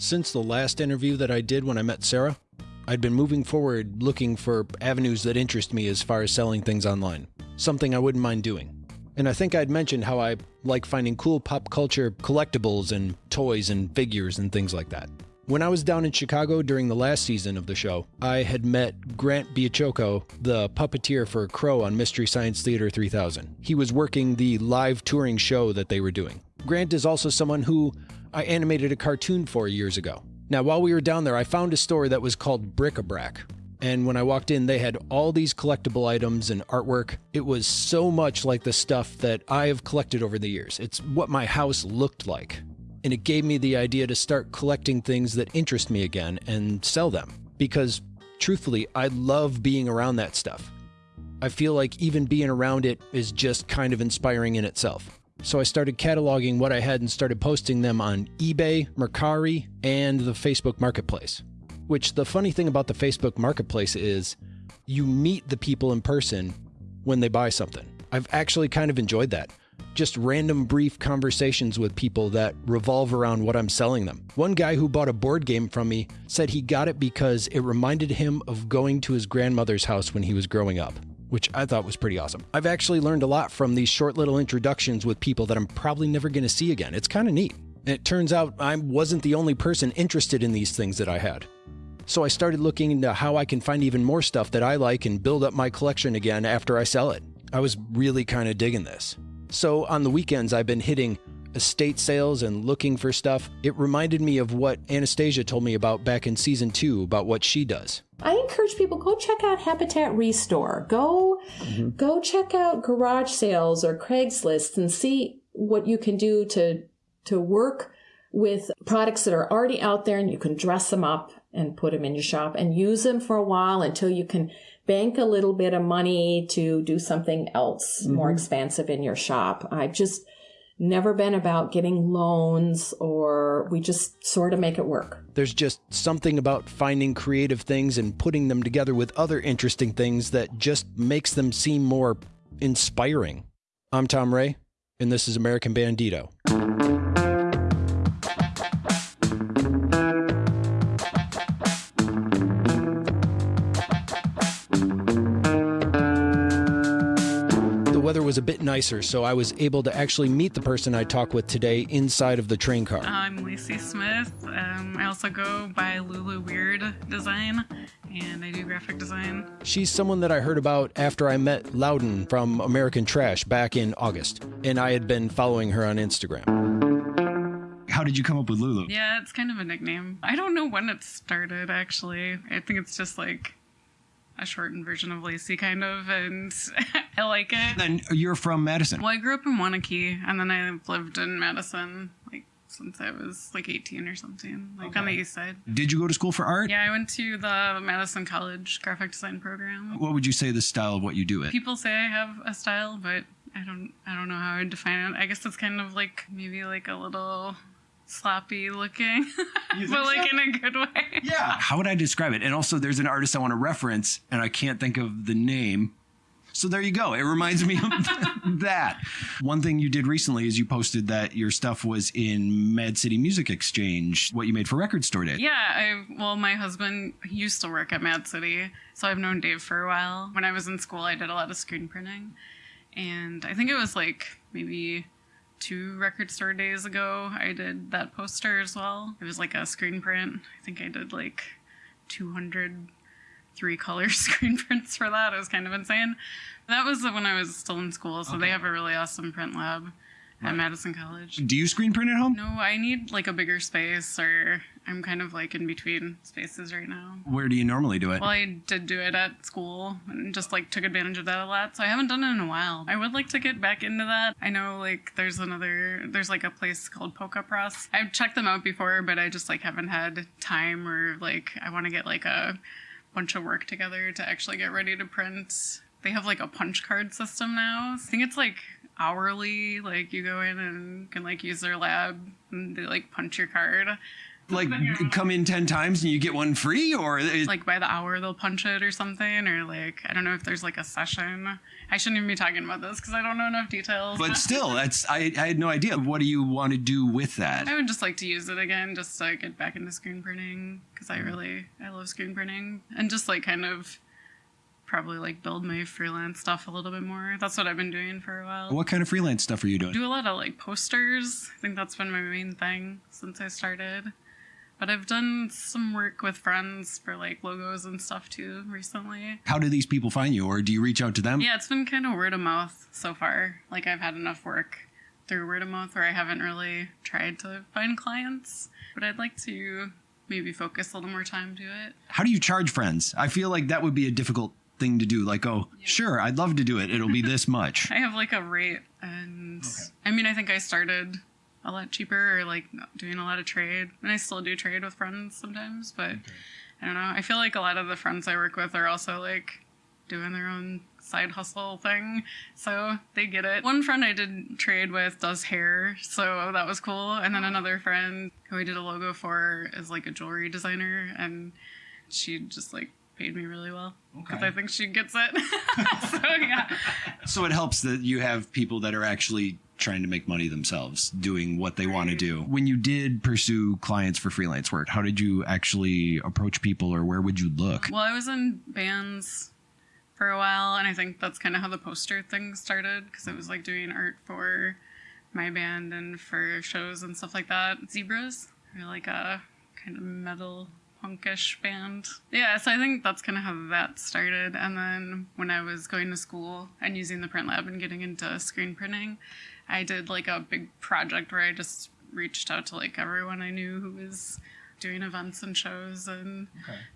Since the last interview that I did when I met Sarah, I'd been moving forward looking for avenues that interest me as far as selling things online, something I wouldn't mind doing. And I think I'd mentioned how I like finding cool pop culture collectibles and toys and figures and things like that. When I was down in Chicago during the last season of the show, I had met Grant Baciocco, the puppeteer for Crow on Mystery Science Theater 3000. He was working the live touring show that they were doing. Grant is also someone who I animated a cartoon for years ago. Now, while we were down there, I found a store that was called Bric-a-Brac. And when I walked in, they had all these collectible items and artwork. It was so much like the stuff that I have collected over the years. It's what my house looked like and it gave me the idea to start collecting things that interest me again and sell them. Because truthfully, I love being around that stuff. I feel like even being around it is just kind of inspiring in itself. So I started cataloging what I had and started posting them on eBay, Mercari, and the Facebook Marketplace. Which the funny thing about the Facebook Marketplace is you meet the people in person when they buy something. I've actually kind of enjoyed that just random brief conversations with people that revolve around what I'm selling them. One guy who bought a board game from me said he got it because it reminded him of going to his grandmother's house when he was growing up which I thought was pretty awesome. I've actually learned a lot from these short little introductions with people that I'm probably never going to see again. It's kind of neat. And it turns out I wasn't the only person interested in these things that I had. So I started looking into how I can find even more stuff that I like and build up my collection again after I sell it. I was really kind of digging this. So on the weekends, I've been hitting estate sales and looking for stuff. It reminded me of what Anastasia told me about back in season two about what she does. I encourage people go check out Habitat Restore. Go mm-hmm. go check out garage sales or Craigslist and see what you can do to to work with products that are already out there and you can dress them up and put them in your shop and use them for a while until you can bank a little bit of money to do something else mm-hmm. more expansive in your shop. I've just never been about getting loans or we just sort of make it work. There's just something about finding creative things and putting them together with other interesting things that just makes them seem more inspiring. I'm Tom Ray, and this is American Bandito. Was a bit nicer, so I was able to actually meet the person I talked with today inside of the train car. I'm Lacey Smith. Um, I also go by Lulu Weird Design, and I do graphic design. She's someone that I heard about after I met Loudon from American Trash back in August, and I had been following her on Instagram. How did you come up with Lulu? Yeah, it's kind of a nickname. I don't know when it started, actually. I think it's just like a shortened version of Lacey, kind of, and I like it. Then you're from Madison. Well, I grew up in Waunakee, and then I lived in Madison, like since I was like 18 or something, like okay. on the east side. Did you go to school for art? Yeah, I went to the Madison College graphic design program. What would you say the style of what you do it? People say I have a style, but I don't I don't know how I would define it. I guess it's kind of like maybe like a little sloppy looking, but like so? in a good way. Yeah. How would I describe it? And also, there's an artist I want to reference, and I can't think of the name. So there you go. It reminds me of that. One thing you did recently is you posted that your stuff was in Mad City Music Exchange, what you made for Record Store Day. Yeah, I well, my husband used to work at Mad City, so I've known Dave for a while. When I was in school, I did a lot of screen printing, and I think it was like maybe two record store days ago, I did that poster as well. It was like a screen print. I think I did like 200 three color screen prints for that. It was kind of insane. That was when I was still in school, so okay. they have a really awesome print lab at Madison College. Do you screen print at home? No, I need like a bigger space, or I'm kind of like in between spaces right now. Where do you normally do it? Well, I did do it at school and just like took advantage of that a lot. So I haven't done it in a while. I would like to get back into that. I know like there's another, there's like a place called Polka Press. I've checked them out before, but I just like haven't had time or like I want to get like a bunch of work together to actually get ready to print. They have like a punch card system now. I think it's like hourly. Like you go in and can like use their lab and they like punch your card. Like come in 10 times and you get one free or is, like by the hour they'll punch it or something or like i don't know if there's like a session. I shouldn't even be talking about this because i don't know enough details. But still that's I, I had no idea. What do you want to do with that? I would just like to use it again just to get back into screen printing because i really i love screen printing. And just like kind of probably like build my freelance stuff a little bit more. That's what i've been doing for a while. What kind of freelance stuff are you doing? Do a lot of like posters. I think that's been my main thing since i started but I've done some work with friends for like logos and stuff too recently. how do these people find you or do you reach out to them Yeah, it's been kind of word of mouth so far. Like I've had enough work through word of mouth where I haven't really tried to find clients, but I'd like to maybe focus a little more time to it. how do you charge friends i feel like that would be a difficult thing to do like oh sure i'd love to do it it'll be this much I have like a rate and I mean I think I started a lot cheaper or like doing a lot of trade. And I still do trade with friends sometimes, but I don't know. I feel like a lot of the friends I work with are also like doing their own side hustle thing. So they get it. One friend I did trade with does hair, so that was cool. And then another friend who I did a logo for is like a jewelry designer and she just like paid me really well because Okay. I think she gets it. so yeah. so it helps that you have people that are actually trying to make money themselves doing what they want to do. When you did pursue clients for freelance work how did you actually approach people or where would you look? Well, I was in bands for a while, and I think that's kind of how the poster thing started because it was like doing art for my band and for shows and stuff like that. Zebras, are like a kind of metal punkish band. Yeah, so I think that's kind of how that started. And then when I was going to school and using the print lab and getting into screen printing, I did like a big project where I just reached out to like everyone I knew who was doing events and shows and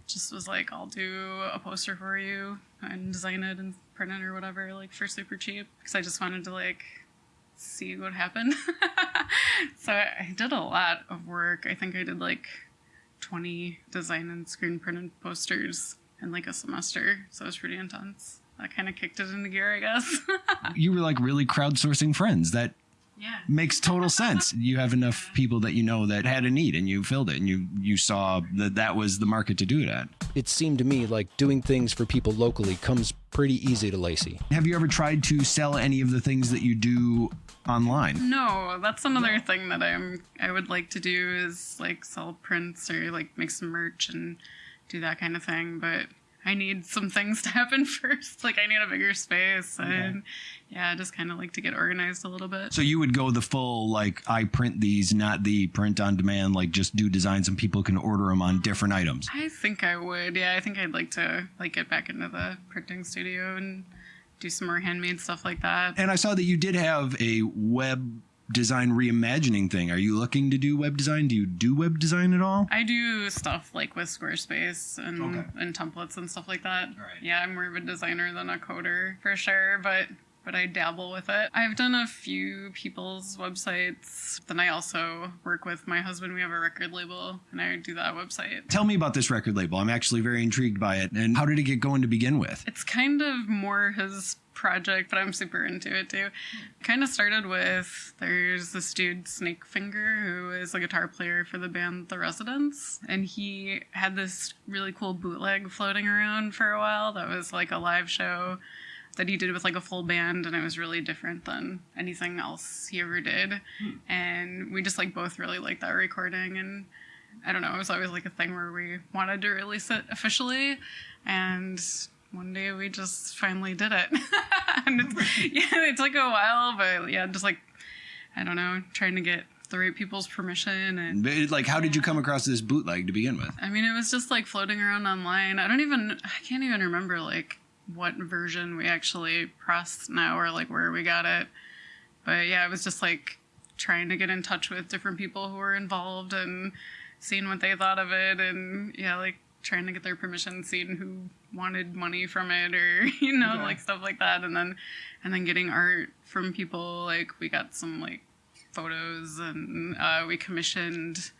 just was like, I'll do a poster for you and design it and print it or whatever, like for super cheap. Because I just wanted to like see what happened. so I did a lot of work. I think I did like 20 design and screen printed posters in like a semester. So it was pretty intense. That kind of kicked it into gear, I guess. you were like really crowdsourcing friends that yeah. makes total sense you have enough people that you know that had a need and you filled it and you you saw that that was the market to do it at It seemed to me like doing things for people locally comes pretty easy to Lacey. have you ever tried to sell any of the things that you do online No, that's another thing that I'm I would like to do is like sell prints or like make some merch and do that kind of thing, but I need some things to happen first. Like I need a bigger space and yeah, I just kind of like to get organized a little bit. so you would go the full like i print these not the print on demand like just do designs and people can order them on different items I think I would. Yeah, I think I'd like to like get back into the printing studio and do some more handmade stuff like that. and i saw that you did have a web design reimagining thing are you looking to do web design do you do web design at all I do stuff like with Squarespace and Okay. and templates and stuff like that. Right. Yeah, I'm more of a designer than a coder for sure, but but I dabble with it. I've done a few people's websites. Then I also work with my husband. We have a record label, and I do that website. tell me about this record label i'm actually very intrigued by it and how did it get going to begin with It's kind of more his project, but I'm super into it too. Kind of started with there's this dude Snakefinger who is a guitar player for the band The Residents, and he had this really cool bootleg floating around for a while that was like a live show that he did with like a full band and it was really different than anything else he ever did hmm. and we just like both really liked that recording and I don't know, it was always like a thing where we wanted to release it officially. And one day we just finally did it. and it's, yeah, it took a while, but yeah, just like, I don't know, trying to get the right people's permission. And But, like how did you come across this bootleg to begin with I mean, it was just like floating around online. I don't even, I can't even remember like what version we actually pressed now or like where we got it. But yeah, it was just like trying to get in touch with different people who were involved and seeing what they thought of it and yeah, like trying to get their permission, seeing who wanted money from it or you know, like stuff like that. And then and then getting art from people. Like we got some like photos and uh, we commissioned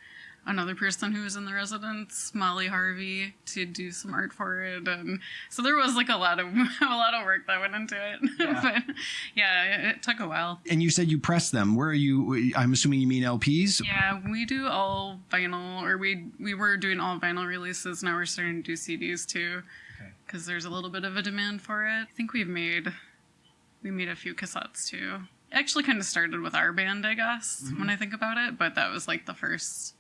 another person who was in the Residents, Molly Harvey, to do some art for it, and so there was like a lot of a lot of work that went into it. Yeah. but yeah, it, it took a while. And you said you press them. Where are you? I'm assuming you mean LPs. Yeah, we do all vinyl, or we we were doing all vinyl releases. Now we're starting to do CDs too, Okay. because there's a little bit of a demand for it. I think we've made we made a few cassettes too. Actually kind of started with our band, I guess, mm-hmm. when I think about it. But that was like the first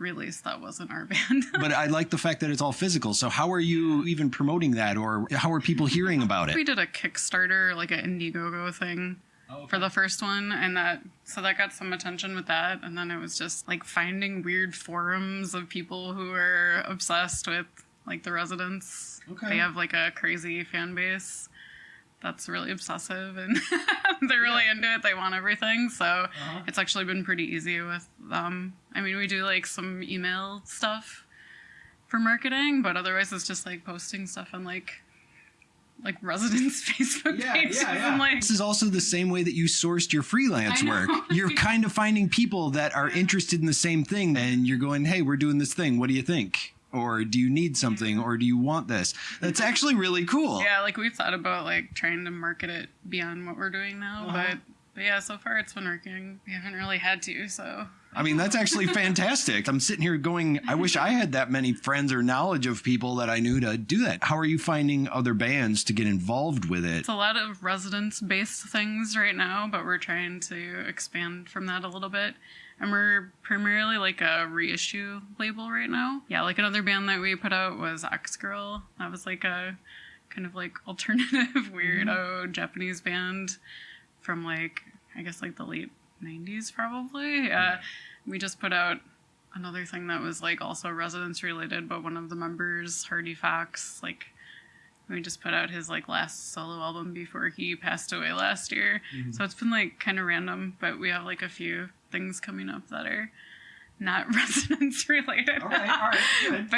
release that wasn't our band. But I like the fact that it's all physical. So how are you even promoting that, or how are people hearing about it? we did a Kickstarter, like an Indiegogo thing. Oh, for the first one and that so that got some attention with that and then it was just like finding weird forums of people who are obsessed with like the residents Okay. they have like a crazy fan base that's really obsessive and they're really into it they want everything so uh-huh. it's actually been pretty easy with them i mean we do like some email stuff for marketing but otherwise it's just like posting stuff on like like residents facebook pages and like This is also the same way that you sourced your freelance work. You're kind of finding people that are interested in the same thing, and you're going, "Hey, we're doing this thing. What do you think?" Or do you need something? Or do you want this? That's actually really cool. Yeah, like we've thought about like trying to market it beyond what we're doing now, Uh-huh. but but yeah, so far it's been working. We haven't really had to, so I mean, that's actually fantastic. I'm sitting here going, I wish I had that many friends or knowledge of people that I knew to do that. How are you finding other bands to get involved with it? it's a lot of Residents based things right now, but we're trying to expand from that a little bit. And we're primarily like a reissue label right now. Yeah, like another band that we put out was Ex-Girl. That was like a kind of like alternative weirdo mm-hmm. Japanese band from like I guess like the late 90s probably. Uh, yeah. We just put out another thing that was like also Residents related, but one of the members, Hardy Fox, like we just put out his like last solo album before he passed away last year. Mm-hmm. So it's been like kind of random, but we have like a few things coming up that are not Residents related. but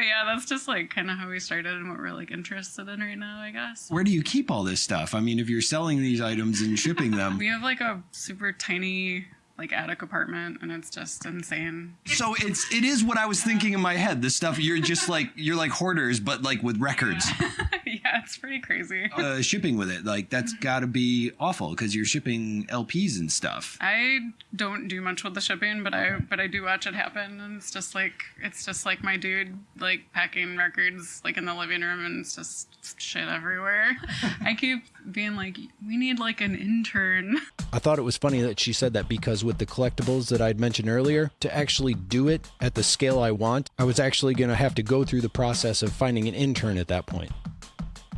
yeah, that's just like kind of how we started and what we're like interested in right now, I guess. Where do you keep all this stuff? I mean, if you're selling these items and shipping them, We have like a super tiny like attic apartment and it's just insane. so it's it is what I was thinking in my head. The stuff you're just like you're like hoarders, but like with records. yeah, it's pretty crazy. Uh, shipping with it, like that's got to be awful because you're shipping LPs and stuff. I don't do much with the shipping, but I but I do watch it happen, and it's just like it's just like my dude like packing records like in the living room, and it's just shit everywhere. I keep being like, we need like an intern. I thought it was funny that she said that because with the collectibles that I'd mentioned earlier, to actually do it at the scale I want, I was actually going to have to go through the process of finding an intern at that point.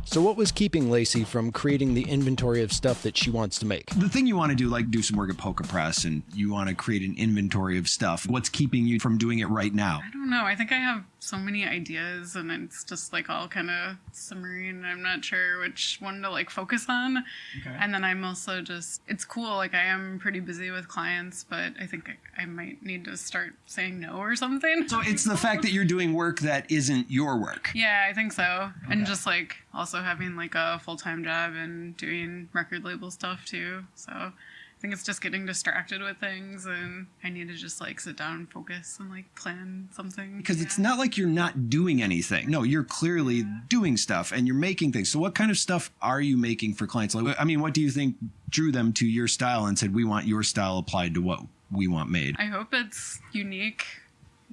So, what was keeping Lacey from creating the inventory of stuff that she wants to make? The thing you want to do, like do some work at Poker Press, and you want to create an inventory of stuff. What's keeping you from doing it right now? I don't know. I think I have so many ideas, and it's just like all kind of simmering. I'm not sure which one to like focus on. Okay. And then I'm also just, it's cool. Like I am pretty busy with clients, but I think I, I might need to start saying no or something. So it's the fact that you're doing work that isn't your work. Yeah, I think so. And just like also having like a full time job and doing record label stuff too. So I think it's just getting distracted with things and I need to just like sit down and focus and like plan something. Because it's not like you're not doing anything. No, you're clearly doing stuff and you're making things. So, what kind of stuff are you making for clients? Like, I mean, what do you think drew them to your style and said, we want your style applied to what we want made? I hope it's unique,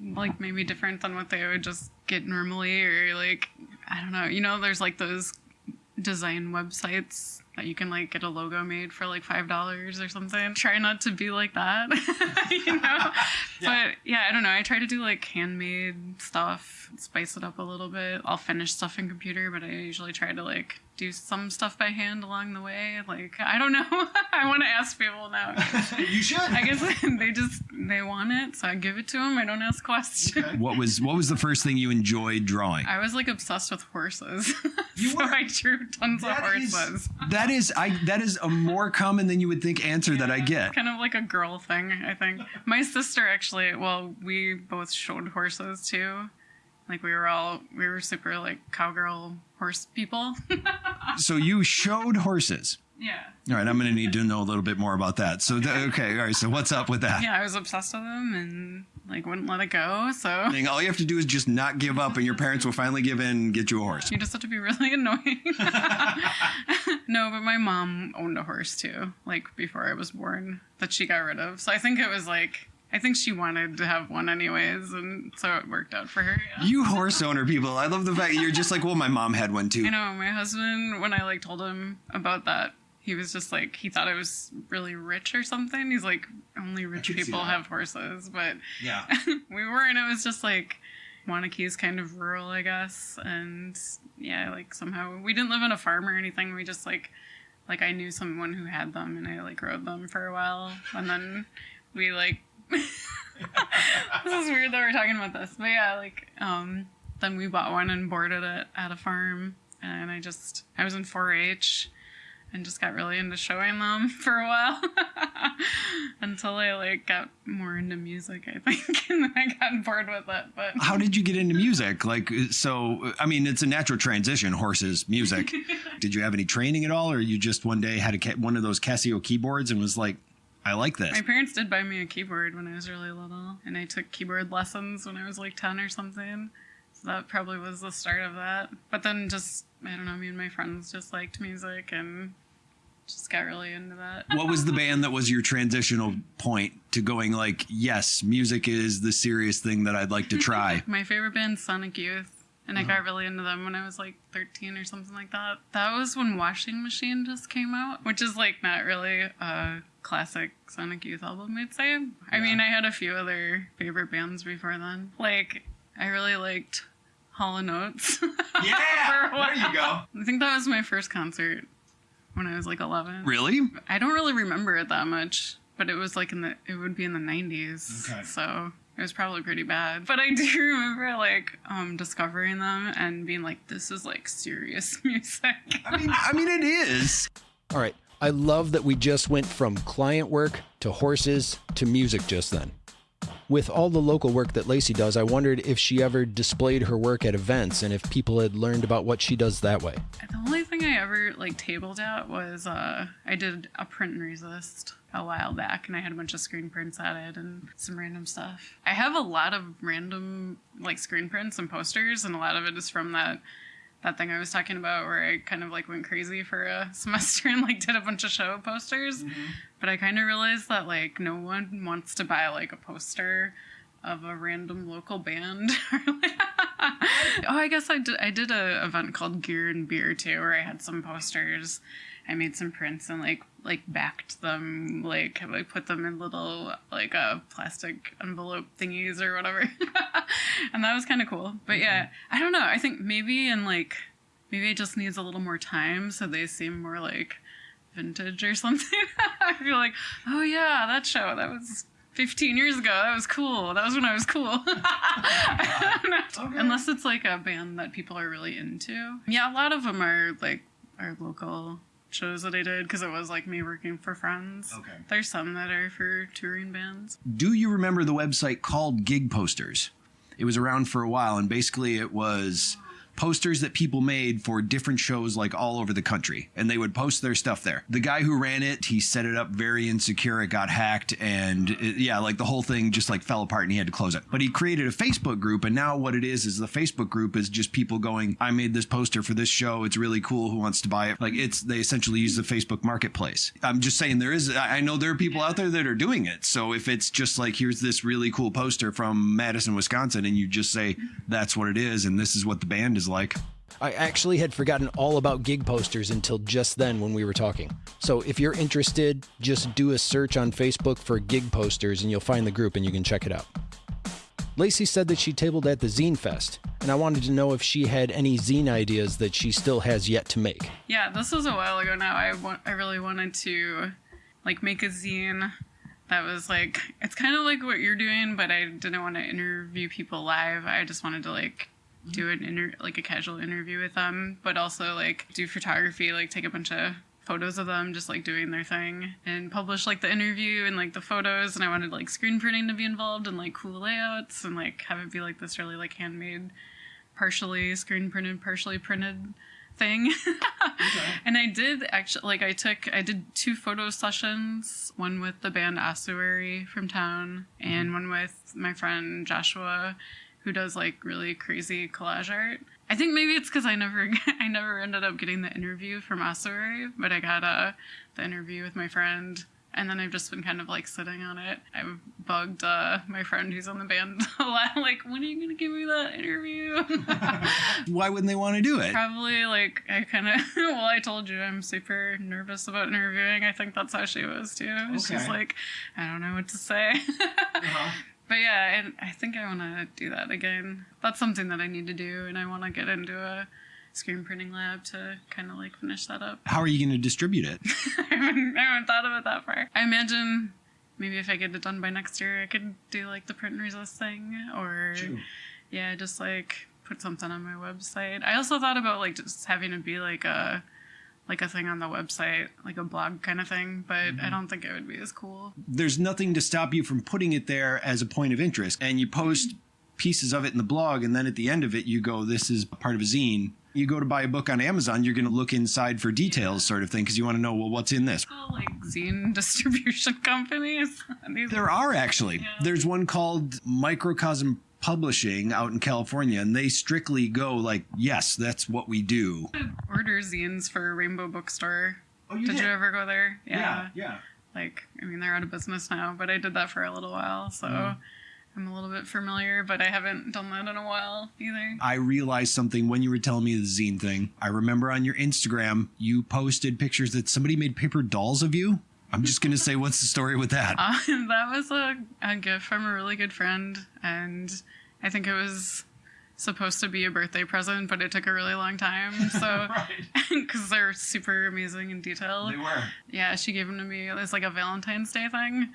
like maybe different than what they would just get normally, or like, I don't know. You know, there's like those design websites that you can like get a logo made for like five dollars or something. Try not to be like that, you know. But yeah, I don't know. I try to do like handmade stuff, spice it up a little bit. I'll finish stuff in computer, but I usually try to like do some stuff by hand along the way. Like I don't know. I want to ask people now. you should. I guess they just they want it, so I give it to them. I don't ask questions. What was what was the first thing you enjoyed drawing? I was like obsessed with horses, You so were? I drew tons of That is- horses. That is I that is a more common than you would think answer that I get. Kind of like a girl thing, I think. My sister actually, well, we both showed horses too. Like we were all we were super like cowgirl horse people. So you showed horses. yeah. All right, I'm going to need to know a little bit more about that. So th- okay, all right. So what's up with that? Yeah, I was obsessed with them and like wouldn't let it go. So All you have to do is just not give up, and your parents will finally give in and get you a horse. you just have to be really annoying. no, but my mom owned a horse too, like before I was born, that she got rid of. So I think it was like I think she wanted to have one anyways, and so it worked out for her. Yeah. You horse owner people, I love the fact you're just like, well, my mom had one too. You know, my husband, when I like told him about that, he was just like, he thought I was really rich or something. He's like, only rich people have horses, but Yeah. we weren't. It was just like Waunakee is kind of rural, I guess, and yeah, like somehow we didn't live on a farm or anything. We just like, like I knew someone who had them, and I like rode them for a while, and then we like. This is weird that we're talking about this, but yeah, like um, then we bought one and boarded it at a farm, and I just I was in 4-H and just got really into showing them for a while until I like got more into music, I think, and then I got bored with it. But How did you get into music? Like, so, I mean, it's a natural transition, horses, music. did you have any training at all, or you just one day had a, one of those Casio keyboards and was like, I like this? my parents did buy me a keyboard when I was really little, and I took keyboard lessons when I was like 10 or something. So that probably was the start of that. But then just, I don't know, me and my friends just liked music and just got really into that. what was the band that was your transitional point to going like, yes, music is the serious thing that I'd like to try? My favorite band's Sonic Youth. And I uh-huh. got really into them when I was like 13 or something like that. That was when Washing Machine just came out, which is like not really a classic Sonic Youth album, I'd say. I mean, I had a few other favorite bands before then. Like, I really liked Hall & Oates. yeah, there you go. I think that was my first concert when I was like 11. Really? I don't really remember it that much, but it was like in the it would be in the 90s. Okay. So it was probably pretty bad. But I do remember like um discovering them and being like this is like serious music. I mean, I mean, it is. All right. I love that we just went from client work to horses to music just then. With all the local work that Lacey does, I wondered if she ever displayed her work at events and if people had learned about what she does that way. the only thing I ever like tabled at was uh I did a print and resist a while back and I had a bunch of screen prints at it and some random stuff. I have a lot of random like screen prints and posters and a lot of it is from that that thing I was talking about where I kind of like went crazy for a semester and like did a bunch of show posters. Mm-hmm. But I kind of realized that like no one wants to buy like a poster of a random local band. oh, I guess I did. I did a event called Gear and Beer too, where I had some posters. I made some prints and like like backed them, like I put them in little like uh, plastic envelope thingies or whatever, and that was kind of cool. But yeah, I don't know. I think maybe in like maybe it just needs a little more time so they seem more like vintage or something. I feel like, oh yeah, that show that was 15 years ago. That was cool. That was when I was cool. I. Unless it's like a band that people are really into. Yeah, a lot of them are like our local shows that I did because it was like me working for friends. Okay. There's some that are for touring bands. Do you remember the website called Gig Posters? It was around for a while, and basically it was posters that people made for different shows like all over the country and they would post their stuff there. The guy who ran it he set it up very insecure it got hacked and it, yeah like the whole thing just like fell apart and he had to close it. But he created a facebook group and now what it is is the facebook group is just people going i made this poster for this show it's really cool who wants to buy it? Like it's they essentially use the facebook marketplace. I'm just saying there is i I know there are people out there that are doing it so if it's just like here's this really cool poster from madison wisconsin and you just say that's what it is and this is what the band is like I actually had forgotten all about gig posters until just then when we were talking. So if you're interested, just do a search on Facebook for gig posters and you'll find the group and you can check it out. Lacey said that she tabled at the Zine Fest, and I wanted to know if she had any zine ideas that she still has yet to make. Yeah, this was a while ago now. I want, I really wanted to like make a zine that was like it's kind of like what you're doing, but I didn't want to interview people live. I just wanted to like do an inter like a casual interview with them, but also like do photography, like take a bunch of photos of them just like doing their thing and publish like the interview and like the photos. And I wanted like screen printing to be involved and like cool layouts and like have it be like this really like handmade partially screen printed partially printed thing. and I did actually like I took I did two photo sessions, one with the band Ossuary from town and mm-hmm. one with my friend Joshua who does like really crazy collage art. I think maybe it's because I never I never ended up getting the interview from Ossuary, but I got uh, the interview with my friend and then I've just been kind of like sitting on it. I've bugged uh, my friend who's on the band a lot, like, when are you gonna give me that interview? Why wouldn't they want to do it? Probably like I kind of well, I told you I'm super nervous about interviewing. I think that's how she was too. She's like, I don't know what to say. Uh-huh. But yeah, and I think I want to do that again. That's something that I need to do, and I want to get into a screen printing lab to kind of like finish that up. How are you going to distribute it? I haven't, I haven't thought of it that far. I imagine maybe if I get it done by next year, I could do like the print and resist thing, or yeah, just like put something on my website. I also thought about like just having it be like a like a thing on the website, like a blog kind of thing, but I mm-hmm. don't think it would be as cool. There's nothing to stop you from putting it there as a point of interest, and you post mm-hmm. pieces of it in the blog, and then at the end of it, you go, "This is part of a zine." You go to buy a book on Amazon, you're going to look inside for details, sort of thing, because you want to know, well, what's in this. Well, like zine distribution companies. There are actually. There's one called Microcosm Publishing out in California, and they strictly go like, yes, that's what we do. order zines for Rainbow Bookstore. Oh, you did, did? you ever go there? yeah. Yeah. Like, I mean, they're out of business now, but I did that for a little while, so Mm-hmm. I'm a little bit familiar, but I haven't done that in a while either. I realized something when you were telling me the zine thing. I remember on your Instagram, you posted pictures that somebody made paper dolls of you. I'm just going to say, what's the story with that? Uh, that was a, a gift from a really good friend, and I think it was supposed to be a birthday present, but it took a really long time. So, because they're super amazing and detailed. They were. Yeah, she gave them to me It was like a Valentine's Day thing.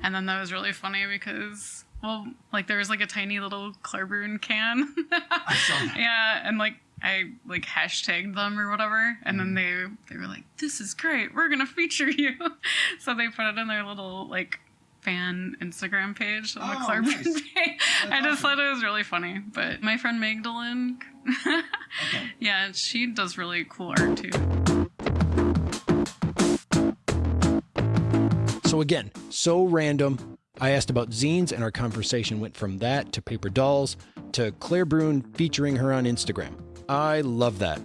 And then that was really funny because, well, like there was like a tiny little Clairbrune can. I saw that. yeah, and like I like hashtagged them or whatever, and then mm-hmm. they they were like, "This is great. We're gonna feature you." so they put it in their little like fan Instagram page, the Oh, Clairbrune nice. page. I just thought it was really funny. But my friend Magdalene, yeah, she does really cool art too. So again, so random. I asked about zines, and our conversation went from that to paper dolls to Claire Brune featuring her on Instagram. I love that.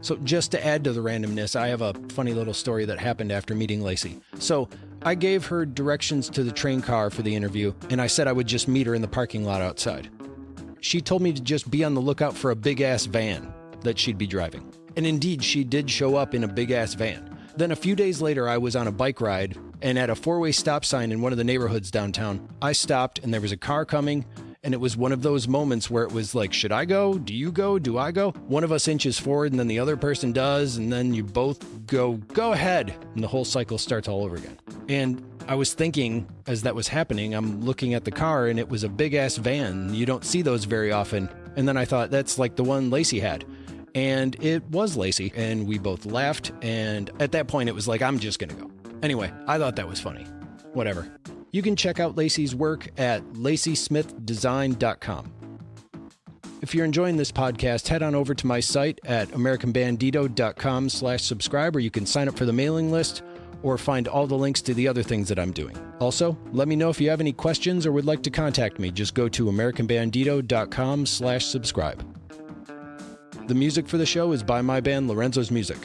So, just to add to the randomness, I have a funny little story that happened after meeting Lacey. So, I gave her directions to the train car for the interview, and I said I would just meet her in the parking lot outside. She told me to just be on the lookout for a big ass van that she'd be driving. And indeed, she did show up in a big ass van. Then a few days later, I was on a bike ride, and at a four way stop sign in one of the neighborhoods downtown, I stopped and there was a car coming. And it was one of those moments where it was like, should I go? Do you go? Do I go? One of us inches forward, and then the other person does, and then you both go, go ahead. And the whole cycle starts all over again. And I was thinking as that was happening, I'm looking at the car, and it was a big ass van. You don't see those very often. And then I thought, that's like the one Lacey had. And it was Lacey, and we both laughed. And at that point, it was like, I'm just gonna go. Anyway, I thought that was funny. Whatever. You can check out Lacey's work at lacysmithdesign.com. If you're enjoying this podcast, head on over to my site at americanbandito.com slash subscribe, or you can sign up for the mailing list or find all the links to the other things that I'm doing. Also, let me know if you have any questions or would like to contact me. Just go to americanbandito.com slash subscribe. The music for the show is by my band Lorenzo's Music.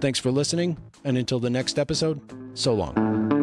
Thanks for listening, and until the next episode, so long.